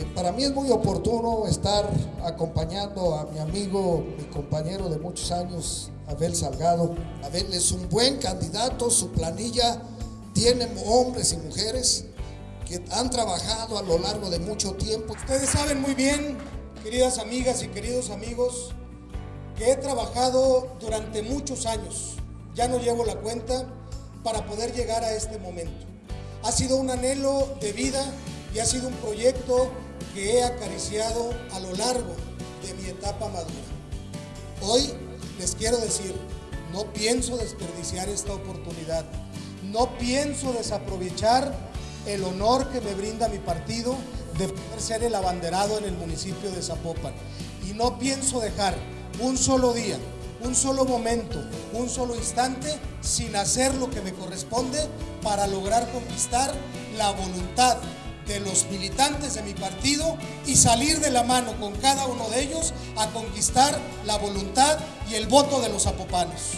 Eh, para mí es muy oportuno estar acompañando a mi amigo, mi compañero de muchos años, Abel Salgado. Abel es un buen candidato, su planilla tiene hombres y mujeres que han trabajado a lo largo de mucho tiempo. Ustedes saben muy bien, queridas amigas y queridos amigos, que he trabajado durante muchos años, ya no llevo la cuenta, para poder llegar a este momento. Ha sido un anhelo de vida y ha sido un proyecto que he acariciado a lo largo de mi etapa madura. Hoy les quiero decir, no pienso desperdiciar esta oportunidad, no pienso desaprovechar el honor que me brinda mi partido de poder ser el abanderado en el municipio de Zapopan. Y no pienso dejar un solo día, un solo momento, un solo instante sin hacer lo que me corresponde para lograr conquistar la voluntad de los militantes de mi partido y salir de la mano con cada uno de ellos a conquistar la voluntad y el voto de los zapopanos.